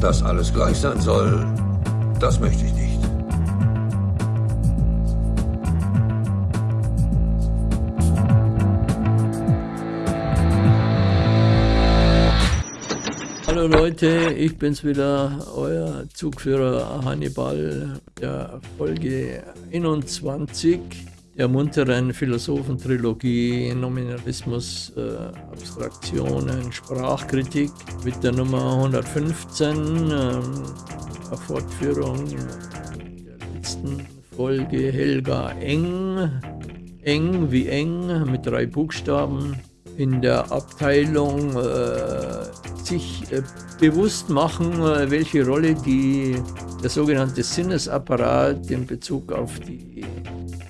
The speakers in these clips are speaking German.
Dass alles gleich sein soll, das möchte ich nicht. Hallo Leute, ich bin's wieder, euer Zugführer Hannibal der Folge 21 der munteren Philosophentrilogie Nominalismus, äh, Abstraktionen, Sprachkritik mit der Nummer 115, ähm, Fortführung der letzten Folge Helga Eng, Eng wie Eng mit drei Buchstaben in der Abteilung äh, sich äh, bewusst machen, äh, welche Rolle die, der sogenannte Sinnesapparat in Bezug auf die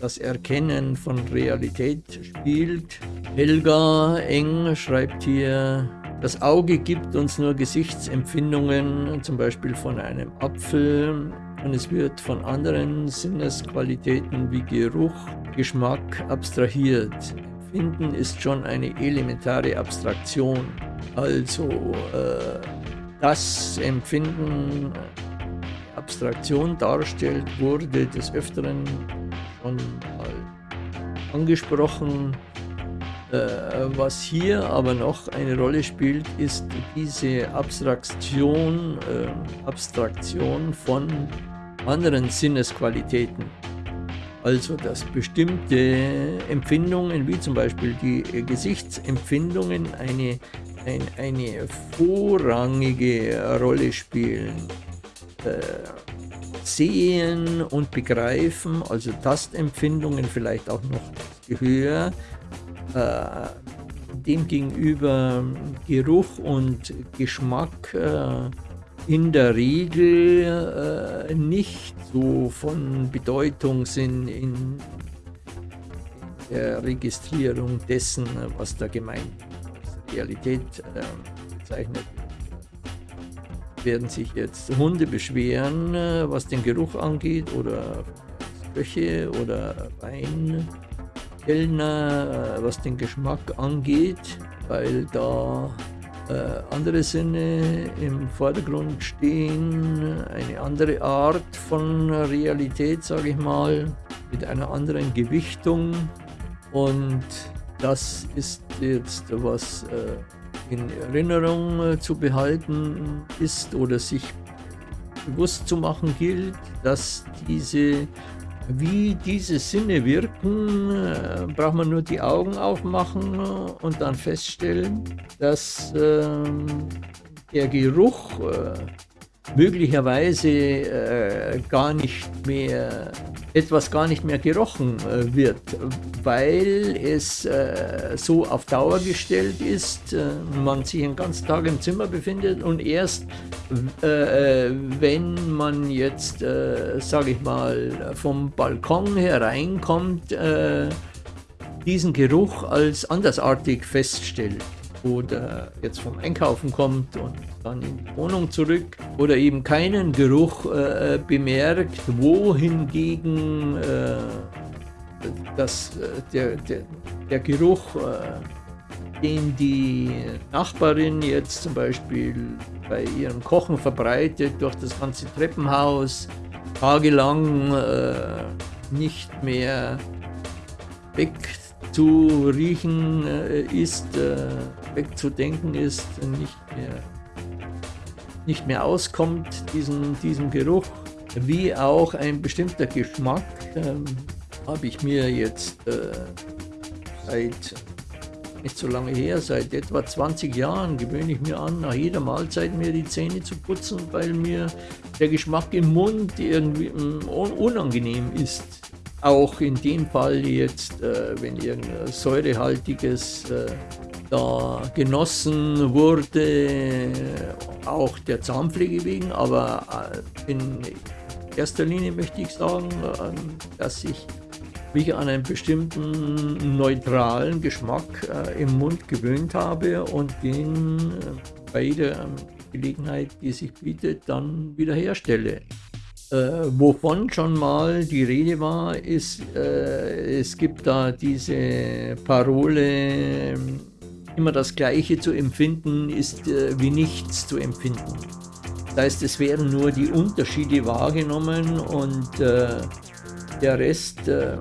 das Erkennen von Realität spielt. Helga Eng schreibt hier, das Auge gibt uns nur Gesichtsempfindungen, zum Beispiel von einem Apfel, und es wird von anderen Sinnesqualitäten wie Geruch, Geschmack abstrahiert. Empfinden ist schon eine elementare Abstraktion. Also äh, das Empfinden Abstraktion darstellt, wurde des Öfteren schon mal angesprochen. Äh, was hier aber noch eine Rolle spielt, ist diese Abstraktion, äh, Abstraktion von anderen Sinnesqualitäten. Also dass bestimmte Empfindungen, wie zum Beispiel die Gesichtsempfindungen, eine, ein, eine vorrangige Rolle spielen. Äh, Sehen und Begreifen, also Tastempfindungen, vielleicht auch noch Gehör, äh, demgegenüber Geruch und Geschmack äh, in der Regel äh, nicht so von Bedeutung sind in der Registrierung dessen, was da gemeint als Realität äh, bezeichnet. Werden sich jetzt Hunde beschweren, äh, was den Geruch angeht oder Köche oder Weinkellner, äh, was den Geschmack angeht, weil da andere Sinne im Vordergrund stehen, eine andere Art von Realität, sage ich mal, mit einer anderen Gewichtung. Und das ist jetzt was äh, in Erinnerung äh, zu behalten ist oder sich bewusst zu machen gilt, dass diese, wie diese Sinne wirken, äh, braucht man nur die Augen aufmachen und dann feststellen, dass äh, der Geruch äh, möglicherweise äh, gar nicht mehr etwas gar nicht mehr gerochen äh, wird, weil es äh, so auf Dauer gestellt ist, äh, man sich den ganzen Tag im Zimmer befindet und erst äh, wenn man jetzt, äh, sage ich mal, vom Balkon hereinkommt, diesen Geruch als andersartig feststellt oder jetzt vom Einkaufen kommt und dann in die Wohnung zurück oder eben keinen Geruch äh, bemerkt, wohingegen äh, das, äh, der, der, der Geruch, äh, den die Nachbarin jetzt zum Beispiel bei ihrem Kochen verbreitet durch das ganze Treppenhaus, tagelang äh, nicht mehr weg zu riechen äh, ist, wegzudenken ist, nicht mehr nicht mehr auskommt, diesen, diesem Geruch, wie auch ein bestimmter Geschmack, ähm, habe ich mir jetzt äh, seit nicht so lange her, seit etwa 20 Jahren gewöhne ich mir an, nach jeder Mahlzeit mir die Zähne zu putzen, weil mir der Geschmack im Mund irgendwie mm, unangenehm ist. Auch in dem Fall jetzt, äh, wenn irgendein säurehaltiges äh, da genossen wurde, auch der Zahnpflege wegen, aber äh, in erster Linie möchte ich sagen, ähm, dass ich mich an einen bestimmten neutralen Geschmack äh, im Mund gewöhnt habe und den äh, bei jeder Gelegenheit, die sich bietet, dann wiederherstelle. Äh, wovon schon mal die Rede war, ist, äh, es gibt da diese Parole, immer das Gleiche zu empfinden ist äh, wie nichts zu empfinden. Das heißt, es werden nur die Unterschiede wahrgenommen und äh, der Rest äh,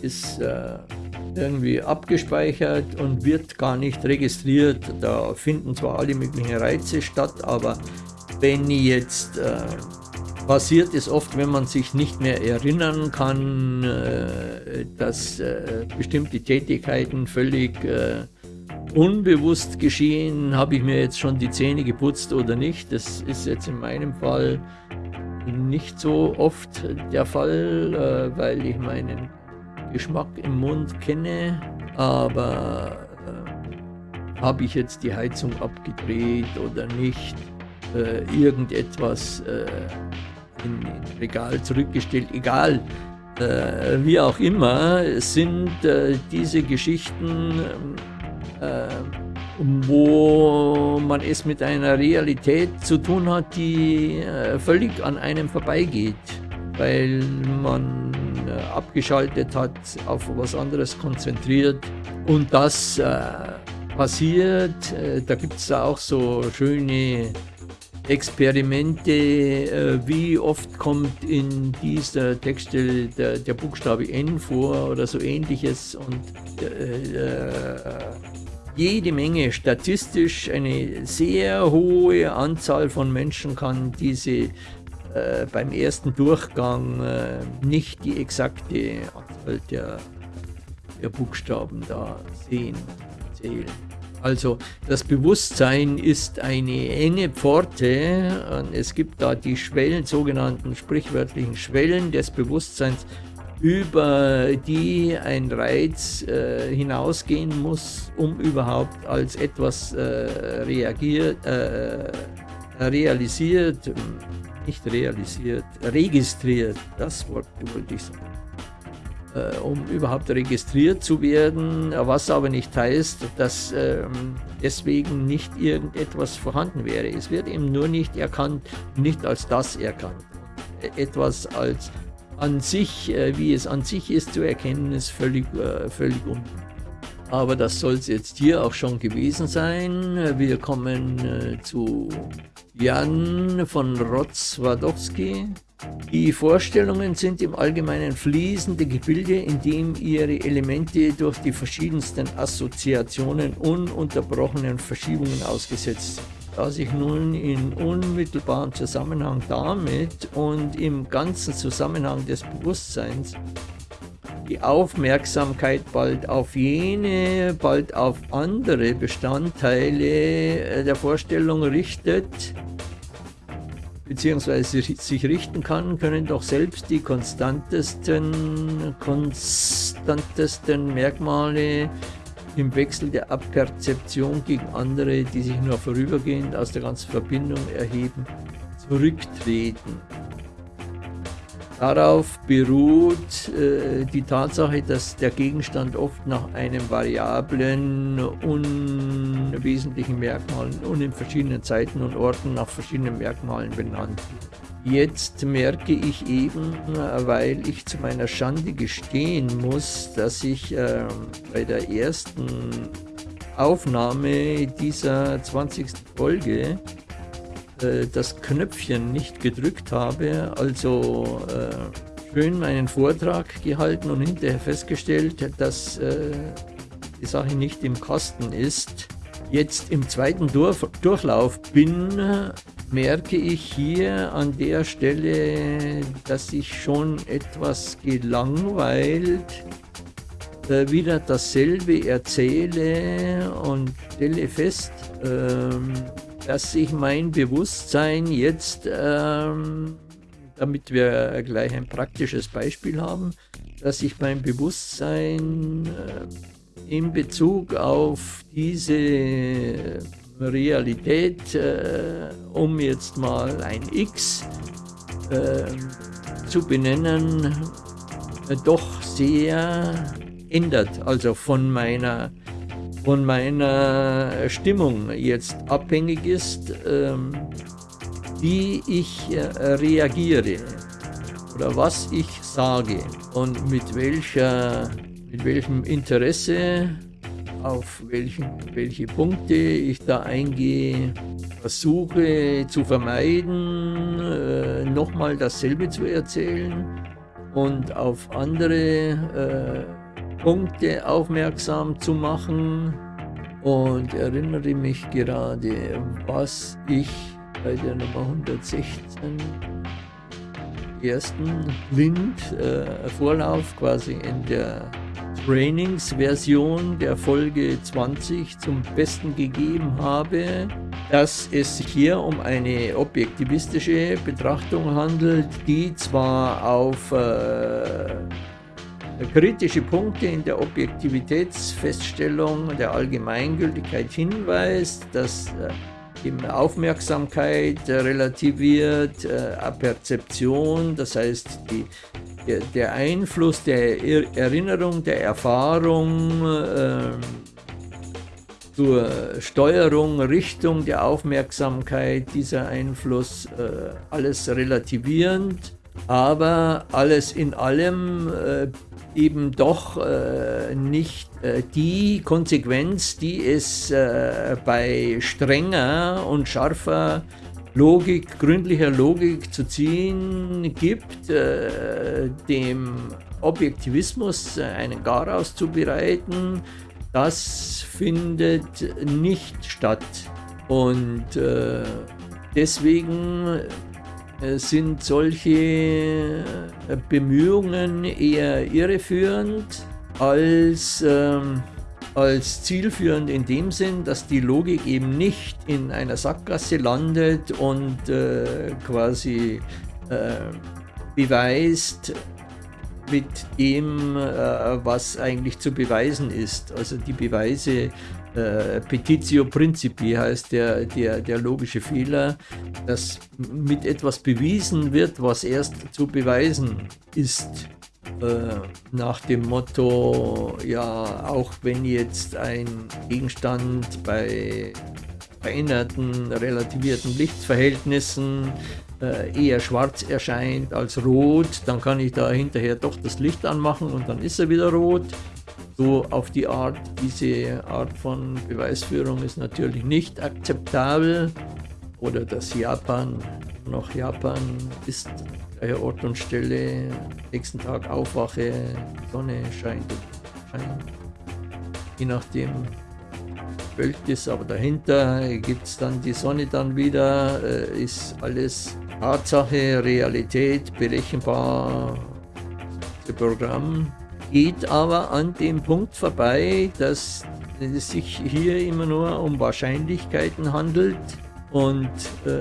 ist äh, irgendwie abgespeichert und wird gar nicht registriert. Da finden zwar alle möglichen Reize statt, aber wenn jetzt passiert es oft, wenn man sich nicht mehr erinnern kann, äh, dass äh, bestimmte Tätigkeiten völlig äh, unbewusst geschehen, habe ich mir jetzt schon die Zähne geputzt oder nicht. Das ist jetzt in meinem Fall nicht so oft der Fall, weil ich meinen Geschmack im Mund kenne, aber habe ich jetzt die Heizung abgedreht oder nicht, äh, irgendetwas äh, in, in Regal zurückgestellt, egal. Äh, wie auch immer, sind äh, diese Geschichten, äh, wo man es mit einer Realität zu tun hat, die völlig an einem vorbeigeht, weil man abgeschaltet hat, auf was anderes konzentriert und das passiert. Da gibt es auch so schöne Experimente, äh, wie oft kommt in dieser Textstelle der, der, Buchstabe N vor oder so ähnliches und äh, äh, jede Menge statistisch eine sehr hohe Anzahl von Menschen kann diese äh, beim ersten Durchgang äh, nicht die exakte Anzahl der, der Buchstaben da sehen, zählen. Also das Bewusstsein ist eine enge Pforte. Es gibt da die Schwellen, sogenannten sprichwörtlichen Schwellen des Bewusstseins, über die ein Reiz äh, hinausgehen muss, um überhaupt als etwas äh, reagiert, äh, realisiert, nicht realisiert, registriert, das Wort wollte ich sagen um überhaupt registriert zu werden, was aber nicht heißt, dass ähm, deswegen nicht irgendetwas vorhanden wäre. Es wird eben nur nicht erkannt, nicht als das erkannt. Etwas als an sich, äh, wie es an sich ist zu erkennen, ist völlig, äh, völlig unmöglich. Aber das soll es jetzt hier auch schon gewesen sein. Wir kommen äh, zu Jan von Rotzwadowski. Die Vorstellungen sind im Allgemeinen fließende Gebilde, in dem ihre Elemente durch die verschiedensten Assoziationen ununterbrochenen Verschiebungen ausgesetzt sind. Da sich nun in unmittelbarem Zusammenhang damit und im ganzen Zusammenhang des Bewusstseins die Aufmerksamkeit bald auf jene, bald auf andere Bestandteile der Vorstellung richtet, beziehungsweise sich richten kann, können doch selbst die konstantesten, konstantesten Merkmale im Wechsel der Abperzeption gegen andere, die sich nur vorübergehend aus der ganzen Verbindung erheben, zurücktreten. Darauf beruht äh, die Tatsache, dass der Gegenstand oft nach einem variablen, unwesentlichen Merkmalen und in verschiedenen Zeiten und Orten nach verschiedenen Merkmalen benannt wird. Jetzt merke ich eben, weil ich zu meiner Schande gestehen muss, dass ich äh, bei der ersten Aufnahme dieser 20. Folge äh, das Knöpfchen nicht gedrückt habe, also äh, schön meinen Vortrag gehalten und hinterher festgestellt, dass äh, die Sache nicht im Kasten ist. Jetzt im zweiten Dur Durchlauf bin, merke ich hier an der Stelle, dass ich schon etwas gelangweilt äh, wieder dasselbe erzähle und stelle fest, ähm, dass ich mein Bewusstsein jetzt, ähm, damit wir gleich ein praktisches Beispiel haben, dass ich mein Bewusstsein äh, in Bezug auf diese Realität, äh, um jetzt mal ein X äh, zu benennen, äh, doch sehr ändert. Also von meiner von meiner Stimmung jetzt abhängig ist, ähm, wie ich äh, reagiere oder was ich sage und mit, welcher, mit welchem Interesse, auf welchen, welche Punkte ich da eingehe, versuche zu vermeiden, äh, nochmal dasselbe zu erzählen und auf andere äh, Punkte aufmerksam zu machen. Und erinnere mich gerade, was ich bei der Nummer 116 ersten Blind äh, Vorlauf quasi in der Trainingsversion der Folge 20 zum Besten gegeben habe, dass es sich hier um eine objektivistische Betrachtung handelt, die zwar auf äh, kritische Punkte in der Objektivitätsfeststellung der Allgemeingültigkeit hinweist, dass äh, eben Aufmerksamkeit relativiert, äh, Perzeption, das heißt die der, Einfluss der Erinnerung, der Erfahrung äh, zur Steuerung, Richtung der Aufmerksamkeit, dieser Einfluss, äh, alles relativierend, aber alles in allem äh, eben doch äh, nicht äh, die Konsequenz, die es äh, bei strenger und scharfer Logik, gründlicher Logik zu ziehen gibt, äh, dem Objektivismus einen Garaus zu bereiten, das findet nicht statt. Und äh, deswegen sind solche äh, Bemühungen eher irreführend als ähm, als zielführend in dem Sinn, dass die Logik eben nicht in einer Sackgasse landet und äh, quasi äh, beweist mit dem, äh, was eigentlich zu beweisen ist. Also die Beweise äh, Petitio Principi heißt der, der, der logische Fehler, dass mit etwas bewiesen wird, was erst zu beweisen ist. Äh, nach dem Motto, ja, auch wenn jetzt ein Gegenstand bei veränderten, relativierten Lichtverhältnissen äh, eher schwarz erscheint als rot, dann kann ich da hinterher doch das Licht anmachen und dann ist er wieder rot. So auf die Art, diese Art von Beweisführung ist natürlich nicht akzeptabel. Oder dass Japan noch Japan ist gleicher Ort und Stelle, nächsten Tag aufwache, Sonne scheint, scheint. Je nachdem wölkt es, aber dahinter gibt es dann die Sonne dann wieder, äh, ist alles Tatsache, Realität, berechenbar, das Programm geht aber an dem Punkt vorbei, dass es sich hier immer nur um Wahrscheinlichkeiten handelt und äh,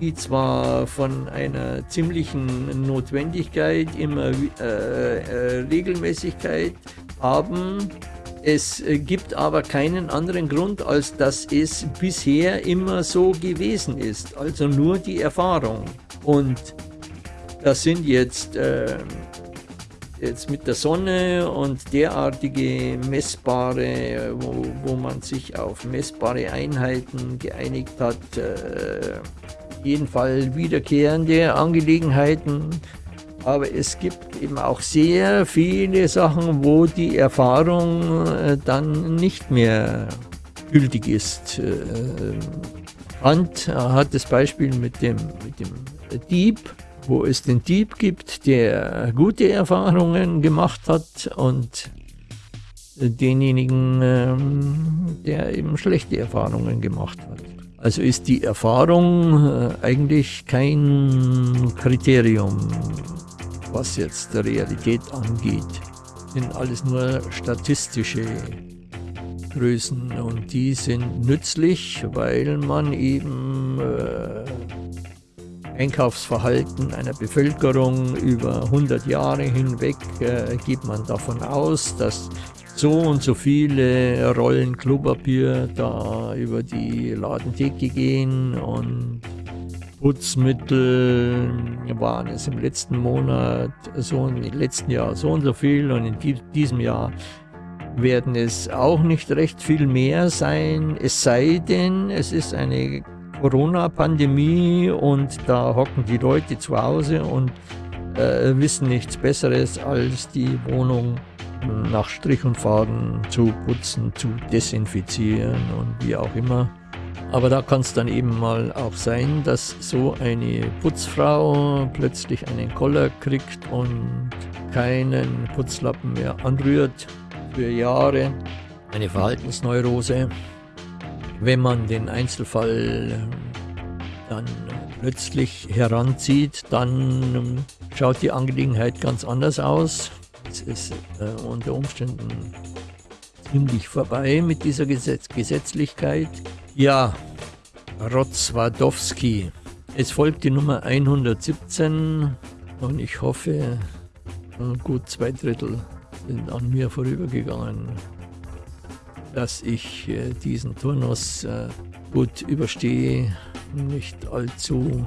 die zwar von einer ziemlichen Notwendigkeit, immer äh, äh, Regelmäßigkeit haben. Es gibt aber keinen anderen Grund, als dass es bisher immer so gewesen ist, also nur die Erfahrung. Und das sind jetzt, äh, jetzt mit der Sonne und derartige messbare, wo, wo man sich auf messbare Einheiten geeinigt hat, äh, jeden Fall wiederkehrende Angelegenheiten. Aber es gibt eben auch sehr viele Sachen, wo die Erfahrung äh, dann nicht mehr gültig ist. Kant äh, hat das Beispiel mit dem, mit dem Dieb, wo es den Dieb gibt, der gute Erfahrungen gemacht hat und denjenigen, ähm, der eben schlechte Erfahrungen gemacht hat. Also ist die Erfahrung äh, eigentlich kein Kriterium, was jetzt der Realität angeht. Sind alles nur statistische Größen und die sind nützlich, weil man eben äh, Einkaufsverhalten einer Bevölkerung über 100 Jahre hinweg äh, geht man davon aus, dass so und so viele Rollen Klopapier da über die Ladentheke gehen und Putzmittel waren es im letzten Monat so im letzten Jahr so und so viel und in diesem Jahr werden es auch nicht recht viel mehr sein, es sei denn, es ist eine Corona-Pandemie und da hocken die Leute zu Hause und äh, wissen nichts Besseres als die Wohnung nach Strich und Faden zu putzen, zu desinfizieren und wie auch immer. Aber da kann es dann eben mal auch sein, dass so eine Putzfrau plötzlich einen Koller kriegt und keinen Putzlappen mehr anrührt für Jahre. Eine Verhaltensneurose. Wenn man den Einzelfall dann plötzlich heranzieht, dann schaut die Angelegenheit ganz anders aus. Es ist äh, unter Umständen ziemlich vorbei mit dieser Gesetz Gesetzlichkeit. Ja, Rotzwadowski. Es folgt die Nummer 117 und ich hoffe, gut zwei Drittel sind an mir vorübergegangen, dass ich äh, diesen Turnus äh, gut überstehe, nicht allzu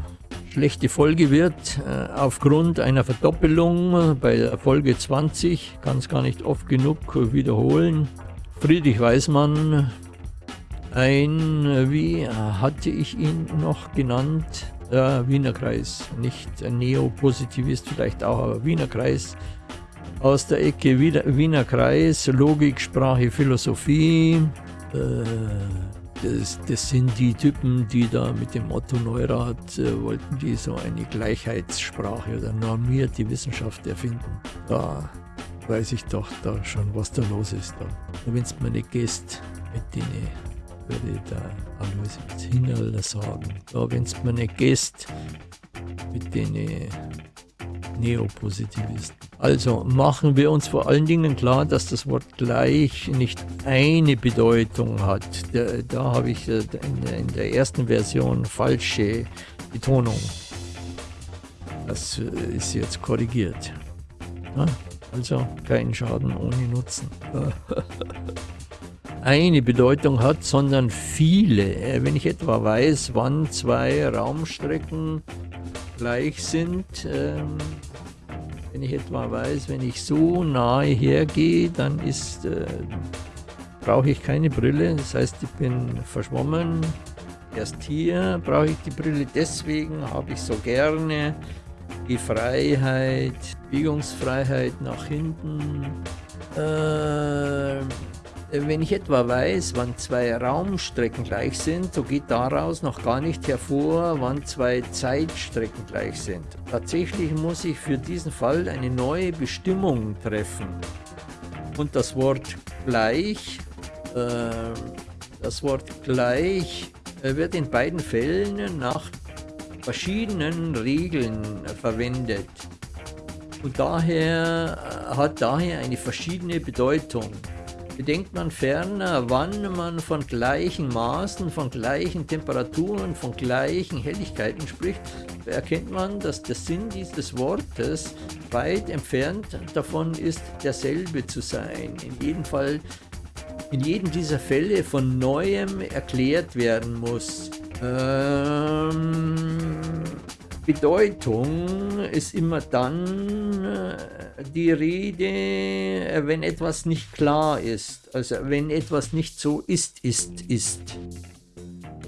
schlechte Folge wird, äh, aufgrund einer Verdoppelung bei Folge 20, kann es gar nicht oft genug wiederholen. Friedrich Weismann ein, wie hatte ich ihn noch genannt? Äh, Wiener Kreis, nicht Neopositivist vielleicht auch, aber Wiener Kreis. Aus der Ecke Wiener Kreis, Logik, Sprache, Philosophie. Äh, das, das, sind die Typen, die da mit dem Otto Neurath äh, wollten die so eine Gleichheitssprache oder normierte Wissenschaft erfinden. Da weiß ich doch da schon, was da los ist. Wenn es mir nicht gehst mit denen würde der Alois Hinnerl sagen. Da, wenn es mir nicht geht, mit den Neopositivisten. Also machen wir uns vor allen Dingen klar, dass das Wort gleich nicht eine Bedeutung hat. Da, da habe ich äh, in der ersten Version falsche Betonung. Das äh, ist jetzt korrigiert. Also kein Schaden ohne Nutzen. eine Bedeutung hat, sondern viele. Äh, wenn ich etwa weiß, wann zwei Raumstrecken gleich sind, ähm, wenn ich etwa weiß, wenn ich so nahe hergehe, dann ist, äh, brauche ich keine Brille. Das heißt, ich bin verschwommen. Erst hier brauche ich die Brille. Deswegen habe ich so gerne die Freiheit, Biegungsfreiheit nach hinten. Äh, wenn ich etwa weiß, wann zwei Raumstrecken gleich sind, so geht daraus noch gar nicht hervor, wann zwei Zeitstrecken gleich sind. Tatsächlich muss ich für diesen Fall eine neue Bestimmung treffen. Und das Wort gleich, äh, das Wort gleich äh, wird in beiden Fällen nach verschiedenen Regeln verwendet. Und daher äh, hat daher eine verschiedene Bedeutung. Bedenkt man ferner, wann man von gleichen Maßen, von gleichen Temperaturen, von gleichen Helligkeiten spricht, erkennt man, dass der Sinn dieses Wortes weit entfernt davon ist, derselbe zu sein. In jedem Fall, in jedem dieser Fälle von Neuem erklärt werden muss. Ähm, Bedeutung ist immer dann äh, die Rede, äh, wenn etwas nicht klar ist. Also wenn etwas nicht so ist, ist, ist.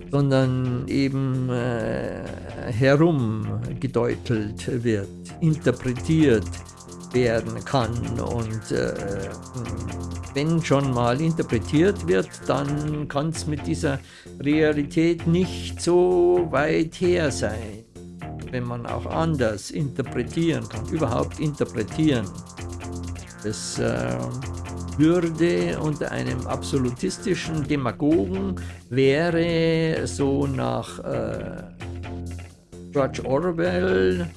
Sondern eben äh, herumgedeutelt wird, interpretiert werden kann. Und äh, wenn schon mal interpretiert wird, dann kann es mit dieser Realität nicht so weit her sein wenn man auch anders interpretieren kann, überhaupt interpretieren. Das äh, würde unter einem absolutistischen Demagogen wäre so nach äh, George Orwell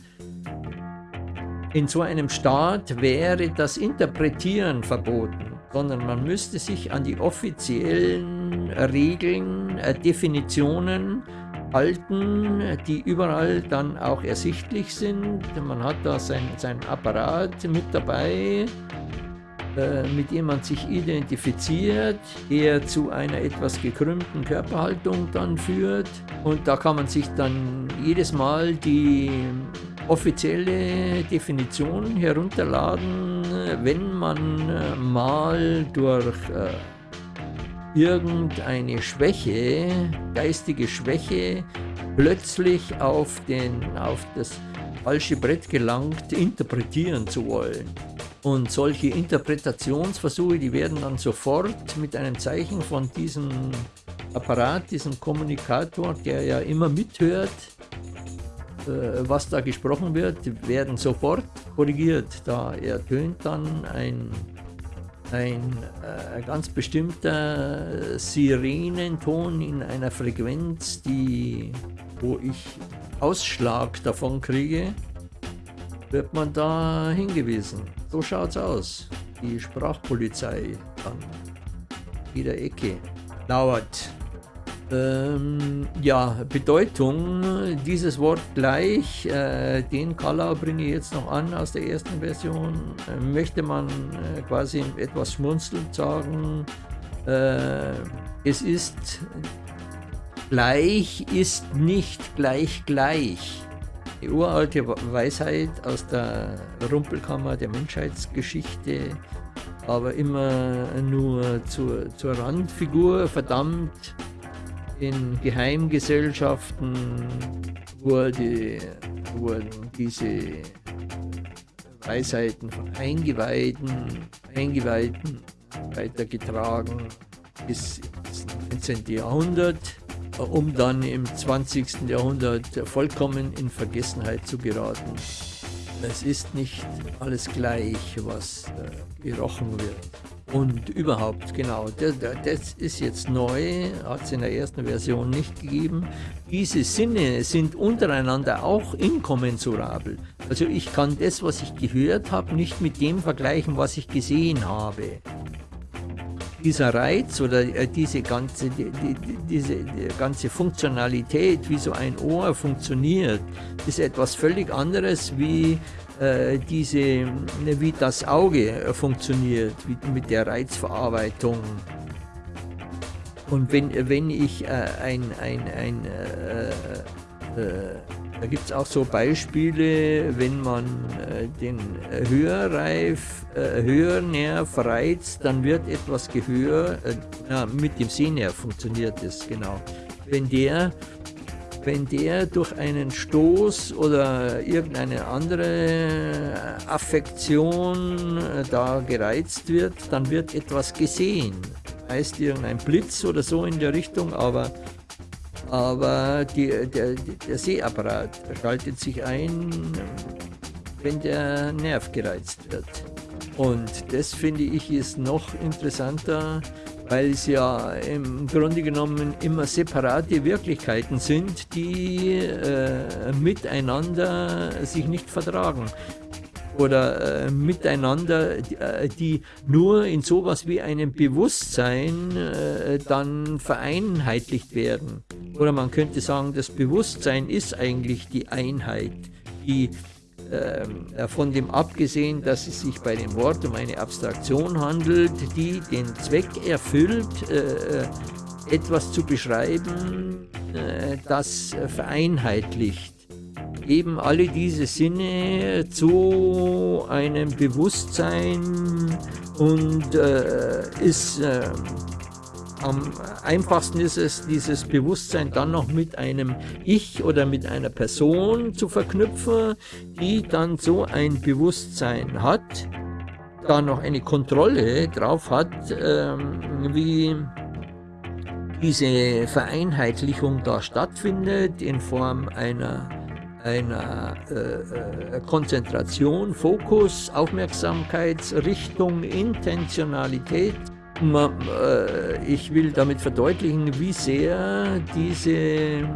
in so einem Staat wäre das Interpretieren verboten, sondern man müsste sich an die offiziellen Regeln, äh, Definitionen halten, die überall dann auch ersichtlich sind. Man hat da sein, sein Apparat mit dabei, äh, mit dem man sich identifiziert, der zu einer etwas gekrümmten Körperhaltung dann führt. Und da kann man sich dann jedes Mal die offizielle Definition herunterladen, wenn man äh, mal durch äh, irgendeine Schwäche, geistige Schwäche, plötzlich auf, den, auf das falsche Brett gelangt, interpretieren zu wollen. Und solche Interpretationsversuche, die werden dann sofort mit einem Zeichen von diesem Apparat, diesen Kommunikator, der ja immer mithört, äh, was da gesprochen wird, werden sofort korrigiert. Da ertönt dann ein, ein äh, ganz bestimmter Sirenenton in einer Frequenz, die, wo ich Ausschlag davon kriege, wird man da hingewiesen. So schaut's aus. Die Sprachpolizei an jeder Ecke lauert. Ähm, ja, Bedeutung, dieses Wort gleich, äh, den Color bringe ich jetzt noch an aus der ersten Version. Äh, möchte man äh, quasi etwas schmunzelnd sagen, äh, es ist gleich, ist nicht gleich gleich. Die uralte Weisheit aus der Rumpelkammer der Menschheitsgeschichte, aber immer nur zur, zur Randfigur verdammt in Geheimgesellschaften wurde, wurden diese Weisheiten von Eingeweihten, Eingeweihten weitergetragen bis ins 19. Jahrhundert, um dann im 20. Jahrhundert vollkommen in Vergessenheit zu geraten. Es ist nicht alles gleich, was äh, gerochen wird. Und überhaupt, genau, das, das ist jetzt neu, hat es in der ersten Version nicht gegeben. Diese Sinne sind untereinander auch inkommensurabel. Also ich kann das, was ich gehört habe, nicht mit dem vergleichen, was ich gesehen habe. Dieser Reiz oder äh, diese ganze, die, die, diese die ganze Funktionalität, wie so ein Ohr funktioniert, ist etwas völlig anderes wie diese, wie das Auge äh, funktioniert, mit der Reizverarbeitung. Und wenn, wenn ich äh, ein, ein, ein äh, äh, da gibt es auch so Beispiele, wenn man äh, den Hörreif, Hörnerv reizt, dann wird etwas Gehör, ja, mit dem Sehnerv funktioniert das genau. Wenn der wenn der durch einen Stoß oder irgendeine andere Affektion äh, da gereizt wird, dann wird etwas gesehen. Heißt irgendein Blitz oder so in der Richtung, aber, aber die, der, der Sehapparat schaltet sich ein, wenn der Nerv gereizt wird. Und das finde ich ist noch interessanter, weil es ja im Grunde genommen immer separate Wirklichkeiten sind, die äh, miteinander sich nicht vertragen oder äh, miteinander, äh, die nur in sowas wie einem Bewusstsein äh, dann vereinheitlicht werden. Oder man könnte sagen, das Bewusstsein ist eigentlich die Einheit, die äh, von dem abgesehen, dass es sich bei dem Wort um eine Abstraktion handelt, die den Zweck erfüllt, äh, äh, etwas zu beschreiben, das vereinheitlicht. Eben alle diese Sinne zu einem Bewusstsein und ist ähm, am einfachsten ist es, dieses Bewusstsein dann noch mit einem Ich oder mit einer Person zu verknüpfen, die dann so ein Bewusstsein hat, da noch eine Kontrolle drauf hat, ähm, wie diese Vereinheitlichung da stattfindet in Form einer, einer äh, äh Konzentration, Fokus, Aufmerksamkeitsrichtung, Intentionalität ich will damit verdeutlichen, wie sehr diese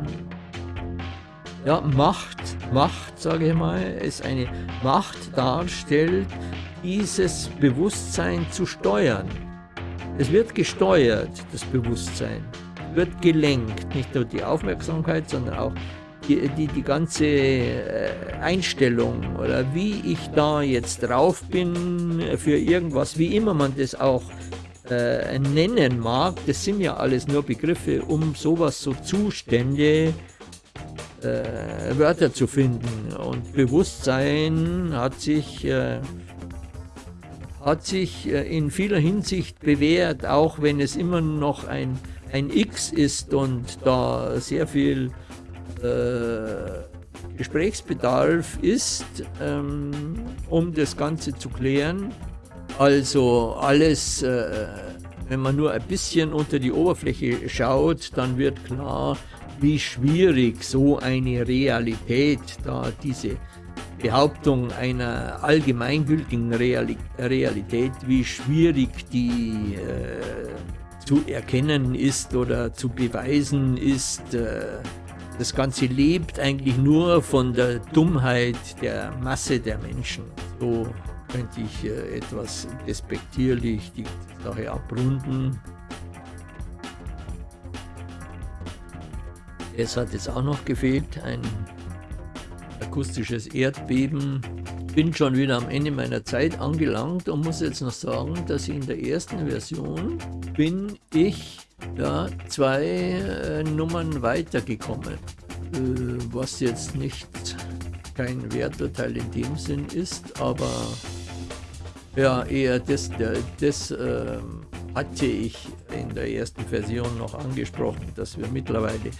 ja, Macht, Macht, sage ich mal, es eine Macht darstellt, dieses Bewusstsein zu steuern. Es wird gesteuert, das Bewusstsein, wird gelenkt, nicht nur die Aufmerksamkeit, sondern auch die, die, die ganze äh, Einstellung oder wie ich da jetzt drauf bin für irgendwas, wie immer man das auch äh, nennen mag, das sind ja alles nur Begriffe, um sowas, so Zustände, äh, Wörter zu finden. Und Bewusstsein hat sich, äh, hat sich äh, in vieler Hinsicht bewährt, auch wenn es immer noch ein, ein X ist und da sehr viel äh, Gesprächsbedarf ist, ähm, um das Ganze zu klären. Also alles, äh, wenn man nur ein bisschen unter die Oberfläche schaut, dann wird klar, wie schwierig so eine Realität, da diese Behauptung einer allgemeingültigen Realität, wie schwierig die äh, zu erkennen ist oder zu beweisen ist. Äh, das Ganze lebt eigentlich nur von der Dummheit der Masse der Menschen. So könnte ich äh, etwas despektierlich die Sache abrunden. Es hat jetzt auch noch gefehlt, ein akustisches Erdbeben. Bin schon wieder am Ende meiner Zeit angelangt und muss jetzt noch sagen, dass in der ersten Version bin ich ja, zwei äh, Nummern weitergekommen, äh, was jetzt nicht kein Werturteil in dem Sinn ist, aber ja, eher das, das äh, hatte ich in der ersten Version noch angesprochen, dass wir mittlerweile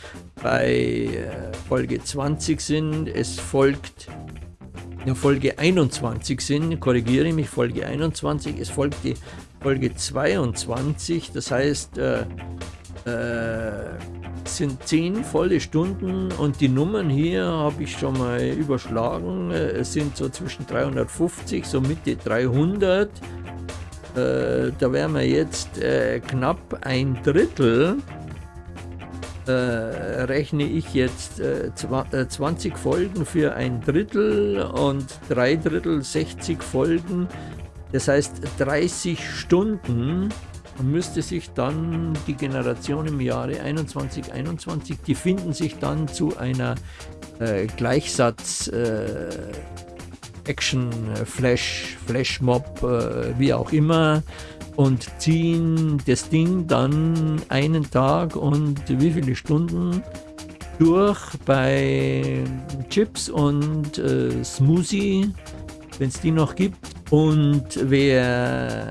bei äh, Folge 20 sind. Es folgt ja, Folge 21 sind, korrigiere mich, Folge 21, es folgt die Folge 22, das heißt, äh, äh, sind 10 volle Stunden und die Nummern hier habe ich schon mal überschlagen, äh, es sind so zwischen 350, so Mitte 300 äh, da wären wir jetzt äh, knapp ein Drittel. Äh, rechne ich jetzt 20 äh, Folgen für ein Drittel und drei Drittel 60 Folgen. Das heißt 30 Stunden müsste sich dann die Generation im Jahre 21, 21, die finden sich dann zu einer äh, Gleichsatz äh, Action, äh, Flash, Flashmob, äh, wie auch immer und ziehen das Ding dann einen Tag und wie viele Stunden durch bei Chips und äh, Smoothie, wenn es die noch gibt. Und wer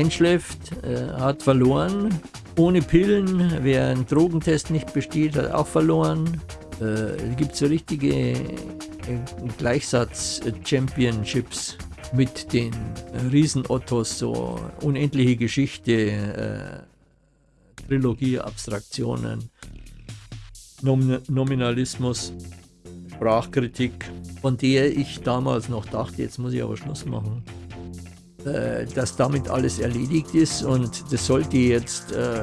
einschläft, äh, hat verloren. Ohne Pillen, wer einen Drogentest nicht besteht, hat auch verloren. Äh, gibt so richtige Gleichsatz-Championships mit den Riesenottos, so unendliche Geschichte, äh, Trilogie, Abstraktionen, Nom Nominalismus, Sprachkritik, von der ich damals noch dachte, jetzt muss ich aber Schluss machen, äh, dass damit alles erledigt ist und das sollte jetzt äh,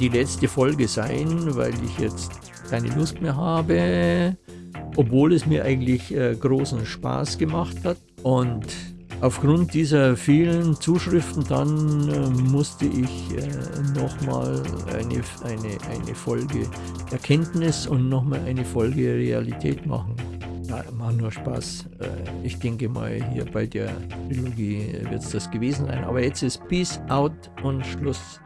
die letzte Folge sein, weil ich jetzt keine Lust mehr habe obwohl es mir eigentlich äh, großen Spaß gemacht hat. Und aufgrund dieser vielen Zuschriften dann äh, musste ich äh, nochmal eine, eine, eine Folge Erkenntnis und nochmal eine Folge Realität machen. Ja, macht nur Spaß. Äh, ich denke mal, hier bei der Trilogie wird es das gewesen sein. Aber jetzt ist Peace out und Schluss.